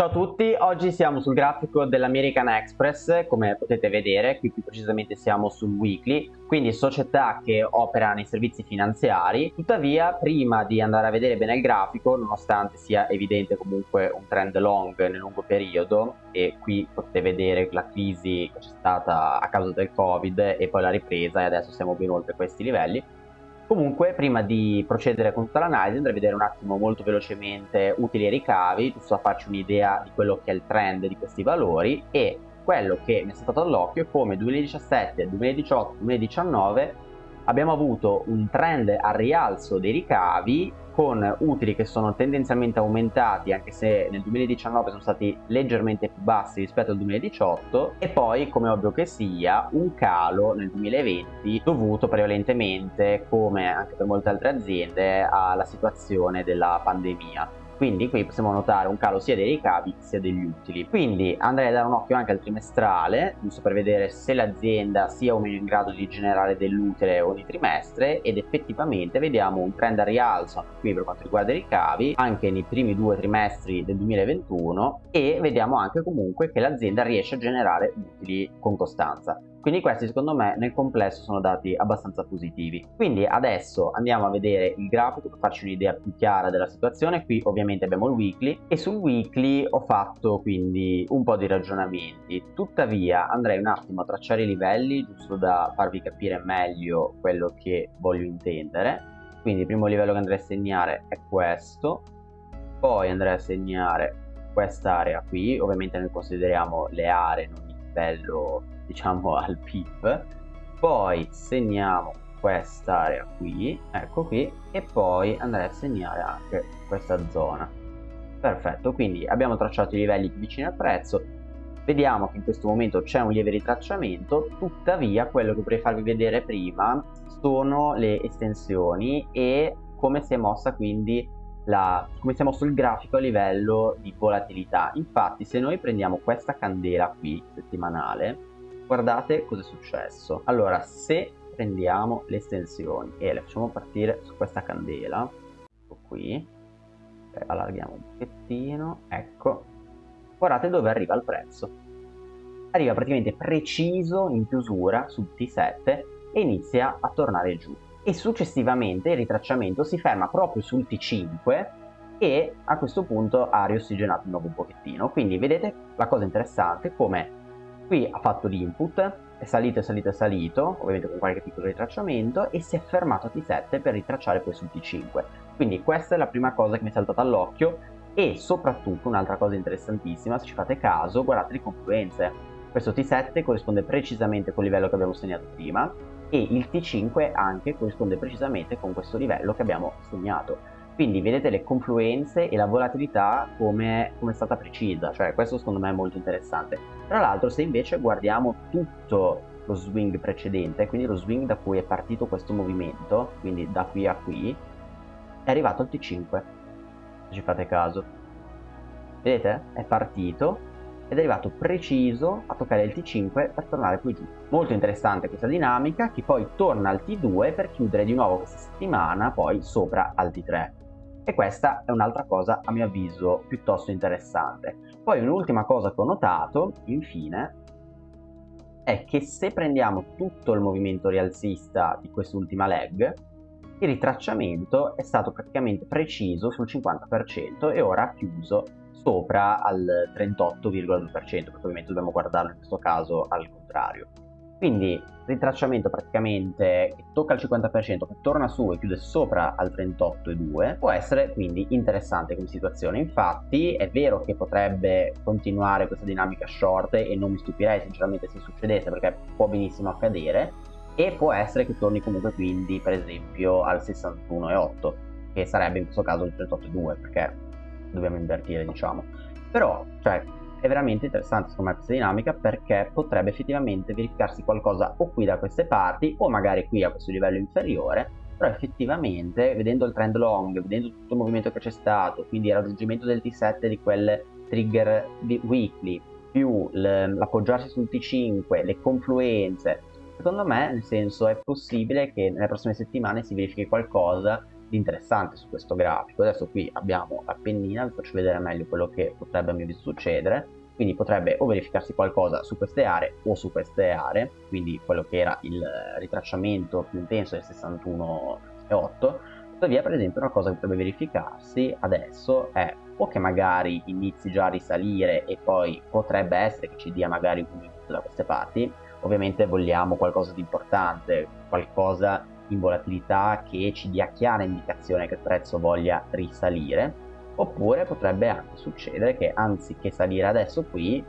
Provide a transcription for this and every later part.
Ciao a tutti, oggi siamo sul grafico dell'American Express, come potete vedere, qui più precisamente siamo sul weekly, quindi società che opera nei servizi finanziari. Tuttavia, prima di andare a vedere bene il grafico, nonostante sia evidente comunque un trend long nel lungo periodo, e qui potete vedere la crisi che c'è stata a causa del Covid e poi la ripresa e adesso siamo ben oltre questi livelli, Comunque, prima di procedere con tutta l'analisi, andrei a vedere un attimo molto velocemente utili e ricavi, giusto a farci un'idea di quello che è il trend di questi valori e quello che mi è stato all'occhio è come 2017, 2018, 2019 abbiamo avuto un trend al rialzo dei ricavi con utili che sono tendenzialmente aumentati anche se nel 2019 sono stati leggermente più bassi rispetto al 2018 e poi come ovvio che sia un calo nel 2020 dovuto prevalentemente come anche per molte altre aziende alla situazione della pandemia quindi qui possiamo notare un calo sia dei ricavi sia degli utili. Quindi andrei a dare un occhio anche al trimestrale giusto per vedere se l'azienda sia o meno in grado di generare dell'utile ogni trimestre. Ed effettivamente vediamo un trend a rialzo qui per quanto riguarda i ricavi anche nei primi due trimestri del 2021 e vediamo anche comunque che l'azienda riesce a generare utili con costanza quindi questi secondo me nel complesso sono dati abbastanza positivi. Quindi adesso andiamo a vedere il grafico per farci un'idea più chiara della situazione. Qui ovviamente abbiamo il weekly e sul weekly ho fatto quindi un po' di ragionamenti. Tuttavia andrei un attimo a tracciare i livelli giusto da farvi capire meglio quello che voglio intendere. Quindi il primo livello che andrei a segnare è questo. Poi andrei a segnare quest'area qui. Ovviamente noi consideriamo le aree non il livello diciamo al pip poi segniamo quest'area qui ecco qui e poi andrei a segnare anche questa zona. Perfetto quindi abbiamo tracciato i livelli vicini al prezzo vediamo che in questo momento c'è un lieve ritracciamento tuttavia quello che vorrei farvi vedere prima sono le estensioni e come si è mossa quindi la, come si è mosso il grafico a livello di volatilità. Infatti se noi prendiamo questa candela qui settimanale guardate cosa è successo. Allora se prendiamo le estensioni e le facciamo partire su questa candela ecco qui okay, allarghiamo un pochettino ecco guardate dove arriva il prezzo. Arriva praticamente preciso in chiusura sul T7 e inizia a tornare giù. E successivamente il ritracciamento si ferma proprio sul T5 e a questo punto ha riossigenato di nuovo un pochettino. Quindi vedete la cosa interessante come Qui ha fatto l'input, è salito, è salito, è salito, ovviamente con qualche piccolo ritracciamento, e si è fermato a T7 per ritracciare poi sul T5. Quindi questa è la prima cosa che mi è saltata all'occhio e soprattutto un'altra cosa interessantissima, se ci fate caso, guardate le confluenze. Questo T7 corrisponde precisamente col livello che abbiamo segnato prima e il T5 anche corrisponde precisamente con questo livello che abbiamo segnato quindi vedete le confluenze e la volatilità come, come è stata precisa cioè questo secondo me è molto interessante. Tra l'altro se invece guardiamo tutto lo swing precedente quindi lo swing da cui è partito questo movimento quindi da qui a qui è arrivato al T5 se ci fate caso. Vedete? È partito ed è arrivato preciso a toccare il T5 per tornare qui giù. Molto interessante questa dinamica che poi torna al T2 per chiudere di nuovo questa settimana poi sopra al T3 e questa è un'altra cosa a mio avviso piuttosto interessante. Poi un'ultima cosa che ho notato, infine, è che se prendiamo tutto il movimento rialzista di quest'ultima leg, il ritracciamento è stato praticamente preciso sul 50% e ora ha chiuso sopra al 38,2%, perché ovviamente dobbiamo guardarlo in questo caso al contrario. Quindi ritracciamento praticamente che tocca il 50%, che torna su e chiude sopra al 38,2 può essere quindi interessante come situazione. Infatti è vero che potrebbe continuare questa dinamica short e non mi stupirei sinceramente se succedesse perché può benissimo accadere e può essere che torni comunque quindi per esempio al 61,8 che sarebbe in questo caso il 38,2 perché dobbiamo invertire diciamo. Però cioè è veramente interessante secondo me questa dinamica perché potrebbe effettivamente verificarsi qualcosa o qui da queste parti o magari qui a questo livello inferiore però effettivamente vedendo il trend long, vedendo tutto il movimento che c'è stato, quindi il raggiungimento del T7 di quelle trigger weekly, più l'appoggiarsi sul T5, le confluenze, secondo me nel senso è possibile che nelle prossime settimane si verifichi qualcosa di interessante su questo grafico. Adesso qui abbiamo l'Appennina, vi faccio vedere meglio quello che potrebbe a mio avviso succedere. Quindi potrebbe o verificarsi qualcosa su queste aree o su queste aree, quindi quello che era il ritracciamento più intenso del 61,8. Tuttavia, per esempio, una cosa che potrebbe verificarsi adesso è o che magari inizi già a risalire e poi potrebbe essere che ci dia magari un inizio da queste parti, ovviamente vogliamo qualcosa di importante, qualcosa in volatilità che ci dia chiara indicazione che il prezzo voglia risalire oppure potrebbe anche succedere che anziché salire adesso qui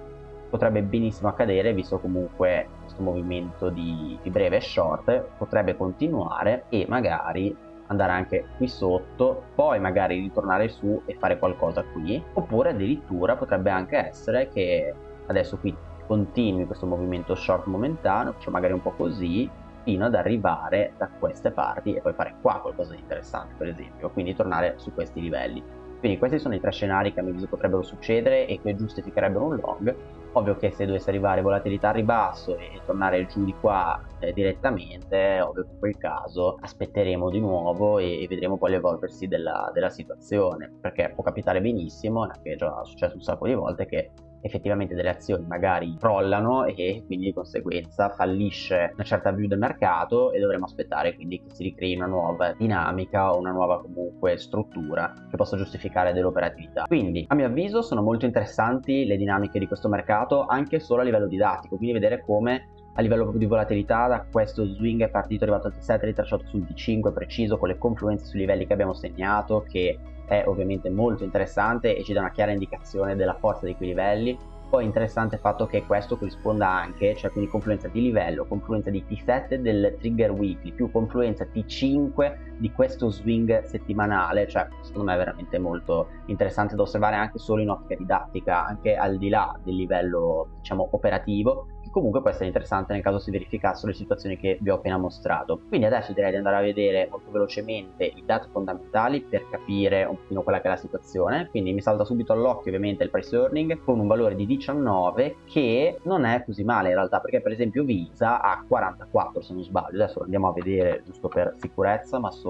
potrebbe benissimo accadere visto comunque questo movimento di, di breve short potrebbe continuare e magari andare anche qui sotto poi magari ritornare su e fare qualcosa qui oppure addirittura potrebbe anche essere che adesso qui continui questo movimento short momentaneo cioè magari un po' così fino ad arrivare da queste parti e poi fare qua qualcosa di interessante per esempio quindi tornare su questi livelli. Quindi questi sono i tre scenari che a mio avviso potrebbero succedere e che giustificherebbero un long ovvio che se dovesse arrivare volatilità a ribasso e tornare giù di qua eh, direttamente ovvio che in quel caso aspetteremo di nuovo e, e vedremo poi l'evolversi della, della situazione perché può capitare benissimo anche già successo un sacco di volte che effettivamente delle azioni magari crollano e quindi di conseguenza fallisce una certa view del mercato e dovremo aspettare quindi che si ricrei una nuova dinamica o una nuova comunque struttura che possa giustificare dell'operatività. Quindi a mio avviso sono molto interessanti le dinamiche di questo mercato anche solo a livello didattico, quindi vedere come a livello di volatilità da questo swing è partito arrivato al T7 ritracciato sul T5 preciso con le confluenze sui livelli che abbiamo segnato che è ovviamente molto interessante e ci dà una chiara indicazione della forza di quei livelli. Poi interessante il fatto che questo corrisponda anche, cioè quindi confluenza di livello, confluenza di T7 del trigger weekly, più confluenza T5 di questo swing settimanale, cioè secondo me è veramente molto interessante da osservare anche solo in ottica didattica, anche al di là del livello diciamo operativo, che comunque può essere interessante nel caso si verificassero le situazioni che vi ho appena mostrato. Quindi adesso direi di andare a vedere molto velocemente i dati fondamentali per capire un pochino quella che è la situazione, quindi mi salta subito all'occhio ovviamente il price earning con un valore di 19 che non è così male in realtà perché per esempio Visa ha 44 se non sbaglio, adesso lo andiamo a vedere giusto per sicurezza ma sono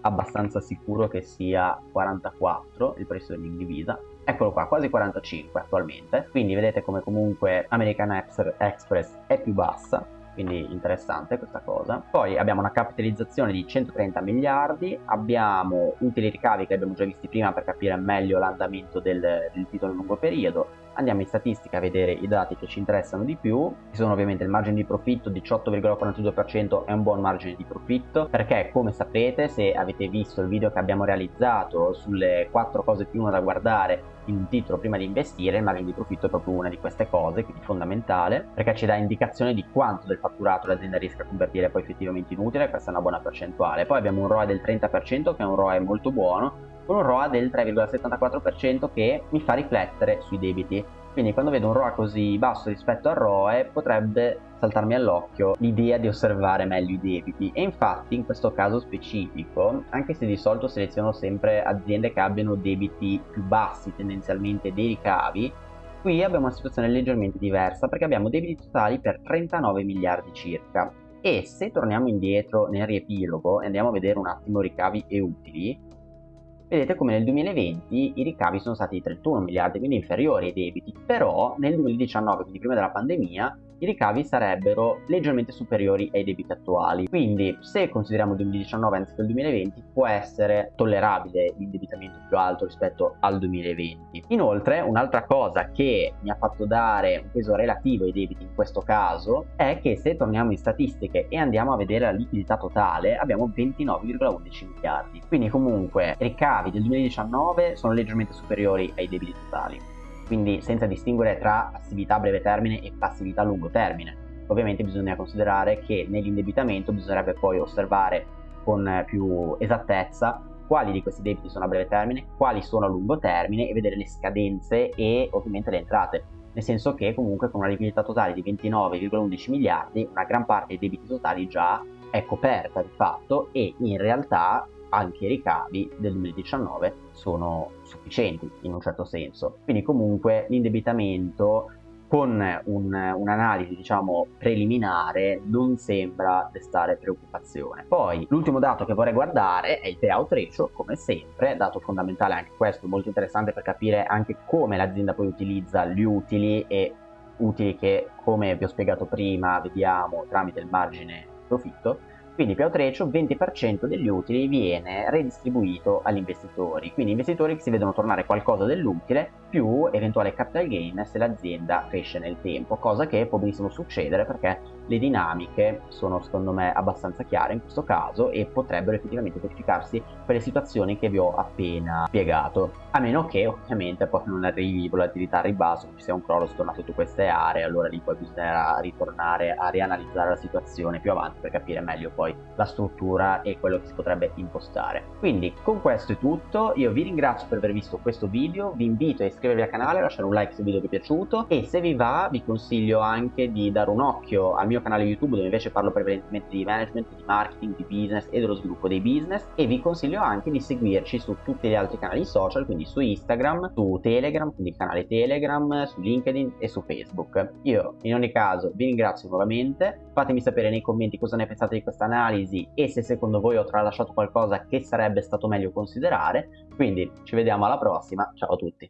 abbastanza sicuro che sia 44 il price earning di Visa eccolo qua, quasi 45 attualmente, quindi vedete come comunque American Express è più bassa, quindi interessante questa cosa. Poi abbiamo una capitalizzazione di 130 miliardi, abbiamo utili ricavi che abbiamo già visti prima per capire meglio l'andamento del, del titolo a lungo periodo, andiamo in statistica a vedere i dati che ci interessano di più, ci sono ovviamente il margine di profitto 18,42% è un buon margine di profitto perché come saprete se avete visto il video che abbiamo realizzato sulle 4 cose più uno da guardare in un titolo prima di investire il margine di profitto è proprio una di queste cose quindi fondamentale perché ci dà indicazione di quanto del fatturato l'azienda riesca a convertire poi effettivamente in utile questa è una buona percentuale. Poi abbiamo un ROE del 30% che è un ROE molto buono con un ROA del 3,74% che mi fa riflettere sui debiti. Quindi quando vedo un ROA così basso rispetto al ROE potrebbe saltarmi all'occhio l'idea di osservare meglio i debiti e infatti in questo caso specifico, anche se di solito seleziono sempre aziende che abbiano debiti più bassi tendenzialmente dei ricavi, qui abbiamo una situazione leggermente diversa perché abbiamo debiti totali per 39 miliardi circa e se torniamo indietro nel riepilogo e andiamo a vedere un attimo ricavi e utili vedete come nel 2020 i ricavi sono stati di 31 miliardi, quindi inferiori ai debiti, però nel 2019, quindi prima della pandemia, i ricavi sarebbero leggermente superiori ai debiti attuali. Quindi se consideriamo il 2019 anziché il 2020 può essere tollerabile l'indebitamento più alto rispetto al 2020. Inoltre un'altra cosa che mi ha fatto dare un peso relativo ai debiti in questo caso è che se torniamo in statistiche e andiamo a vedere la liquidità totale abbiamo 29,11 miliardi. Quindi comunque ricavi del 2019 sono leggermente superiori ai debiti totali quindi senza distinguere tra passività a breve termine e passività a lungo termine. Ovviamente bisogna considerare che nell'indebitamento bisognerebbe poi osservare con più esattezza quali di questi debiti sono a breve termine, quali sono a lungo termine e vedere le scadenze e ovviamente le entrate. Nel senso che comunque con una liquidità totale di 29,11 miliardi una gran parte dei debiti totali già è coperta di fatto e in realtà anche i ricavi del 2019 sono sufficienti in un certo senso. Quindi comunque l'indebitamento con un, un'analisi diciamo preliminare non sembra destare preoccupazione. Poi l'ultimo dato che vorrei guardare è il payout ratio, come sempre, dato fondamentale anche questo, molto interessante per capire anche come l'azienda poi utilizza gli utili e utili che come vi ho spiegato prima vediamo tramite il margine profitto quindi payout ratio 20% degli utili viene redistribuito agli investitori, quindi investitori che si vedono tornare qualcosa dell'utile più eventuale capital gain se l'azienda cresce nel tempo, cosa che può benissimo succedere perché le dinamiche sono secondo me abbastanza chiare in questo caso e potrebbero effettivamente verificarsi per le situazioni che vi ho appena spiegato, a meno che ovviamente poi non arrivi volatilità a ribasso, ci sia un crollo sotto queste aree, allora lì poi bisognerà ritornare a rianalizzare la situazione più avanti per capire meglio poi poi la struttura e quello che si potrebbe impostare. Quindi con questo è tutto, io vi ringrazio per aver visto questo video, vi invito a iscrivervi al canale, lasciare un like se il video vi è piaciuto. E se vi va vi consiglio anche di dare un occhio al mio canale YouTube dove invece parlo prevalentemente di management, di marketing, di business e dello sviluppo dei business. E vi consiglio anche di seguirci su tutti gli altri canali social, quindi su Instagram, su Telegram, quindi il canale Telegram, su LinkedIn e su Facebook. Io in ogni caso vi ringrazio nuovamente, fatemi sapere nei commenti cosa ne pensate di questa analisi analisi e se secondo voi ho tralasciato qualcosa che sarebbe stato meglio considerare. Quindi ci vediamo alla prossima, ciao a tutti!